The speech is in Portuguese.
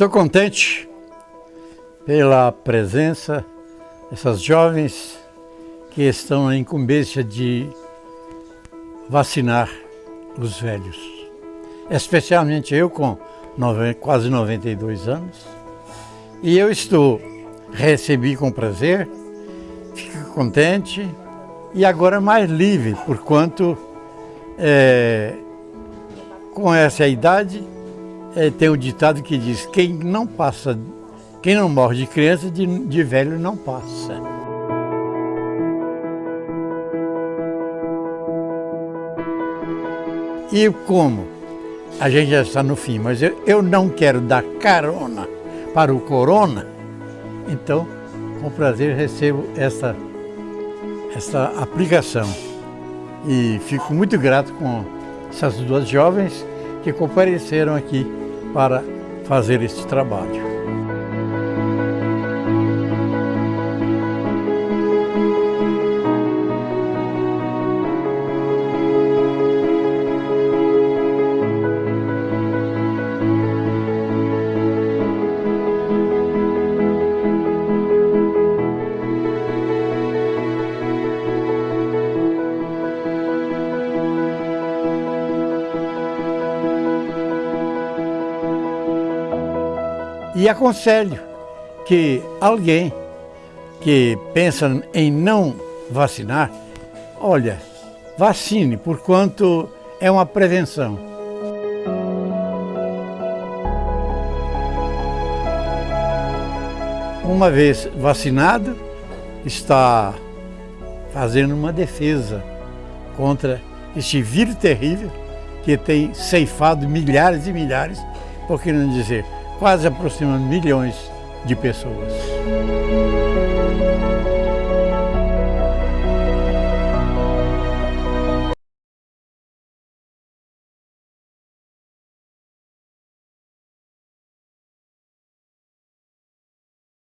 Estou contente pela presença dessas jovens que estão na incumbência de vacinar os velhos. Especialmente eu com quase 92 anos. E eu estou, recebi com prazer, fico contente e agora mais livre, porquanto é, com essa idade é, tem um ditado que diz, quem não passa, quem não morre de criança, de, de velho não passa. E como a gente já está no fim, mas eu, eu não quero dar carona para o corona, então, com prazer, recebo essa, essa aplicação. E fico muito grato com essas duas jovens que compareceram aqui para fazer este trabalho. E aconselho que alguém que pensa em não vacinar, olha, vacine, porquanto é uma prevenção. Uma vez vacinado, está fazendo uma defesa contra este vírus terrível que tem ceifado milhares e milhares, por que não dizer quase aproximando milhões de pessoas.